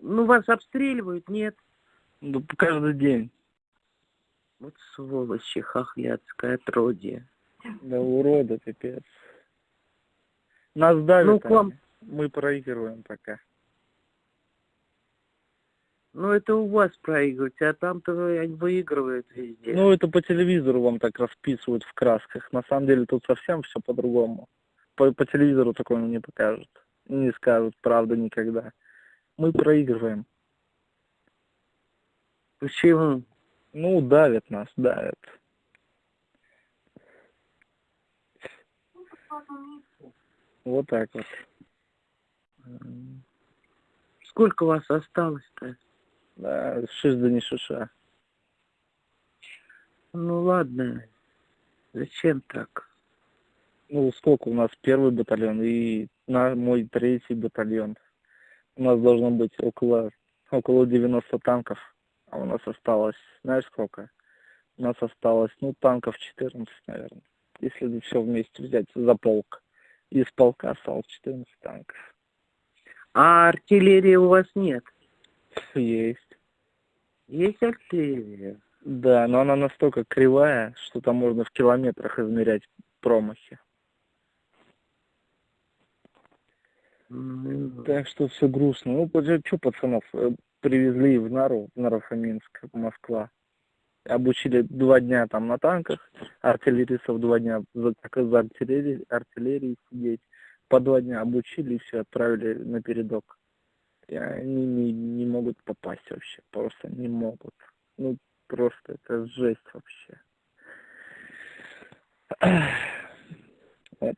Ну, вас обстреливают, нет? Ну, каждый день. Вот сволочи, хохлядское отродье. Да урода, пипец. Нас давят Ну, к вам-. Мы проигрываем пока. Ну, это у вас проигрывать, а там-то выигрывают везде. Ну, это по телевизору вам так расписывают в красках. На самом деле тут совсем все по-другому. По, по телевизору такого не покажут. Не скажут, правда, никогда. Мы проигрываем. Почему? Ну, давят нас, давят. Вот так вот. Сколько вас осталось-то? Да, шиш да не шиша. Ну, ладно. Зачем так? Ну, сколько у нас первый батальон и на мой третий батальон. У нас должно быть около, около 90 танков, а у нас осталось, знаешь сколько? У нас осталось, ну, танков 14, наверное, если все вместе взять за полк. Из полка осталось 14 танков. А артиллерии у вас нет? Есть. Есть артиллерия? Да, но она настолько кривая, что там можно в километрах измерять промахи. Так что все грустно. Ну, что пацанов э, привезли в Нару, в Наро-Фоминск, Москва. Обучили два дня там на танках, артиллеристов два дня за, за артиллерией, артиллерией сидеть. По два дня обучили и все, отправили на передок. И они не, не могут попасть вообще, просто не могут. Ну, просто это жесть вообще. Вот.